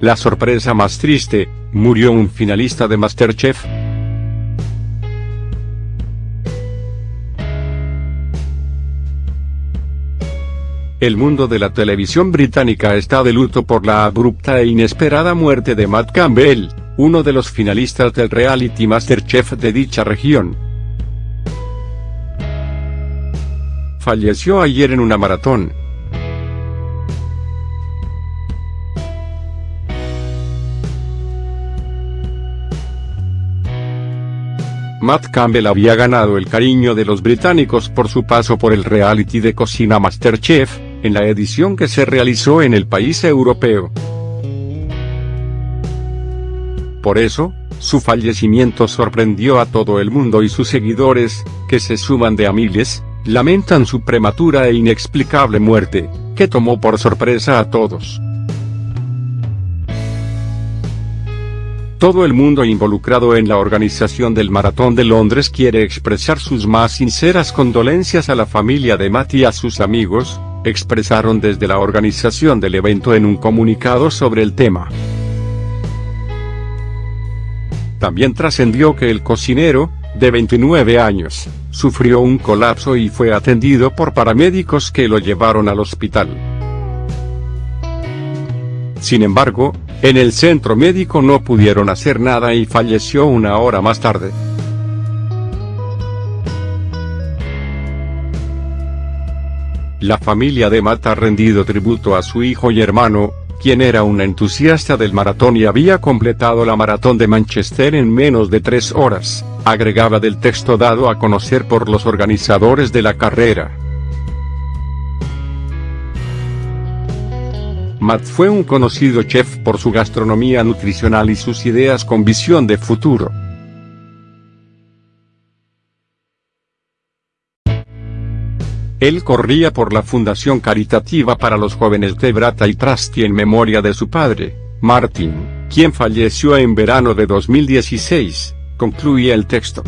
La sorpresa más triste, murió un finalista de Masterchef. El mundo de la televisión británica está de luto por la abrupta e inesperada muerte de Matt Campbell, uno de los finalistas del reality Masterchef de dicha región. Falleció ayer en una maratón. Matt Campbell había ganado el cariño de los británicos por su paso por el reality de cocina Masterchef, en la edición que se realizó en el país europeo. Por eso, su fallecimiento sorprendió a todo el mundo y sus seguidores, que se suman de a miles, lamentan su prematura e inexplicable muerte, que tomó por sorpresa a todos. Todo el mundo involucrado en la organización del Maratón de Londres quiere expresar sus más sinceras condolencias a la familia de Matt y a sus amigos, expresaron desde la organización del evento en un comunicado sobre el tema. También trascendió que el cocinero, de 29 años, sufrió un colapso y fue atendido por paramédicos que lo llevaron al hospital. Sin embargo, en el centro médico no pudieron hacer nada y falleció una hora más tarde. La familia de Matt ha rendido tributo a su hijo y hermano, quien era un entusiasta del maratón y había completado la maratón de Manchester en menos de tres horas, agregaba del texto dado a conocer por los organizadores de la carrera. Matt fue un conocido chef por su gastronomía nutricional y sus ideas con visión de futuro. Él corría por la fundación caritativa para los jóvenes de Brata y Trasti en memoria de su padre, Martin, quien falleció en verano de 2016, concluía el texto.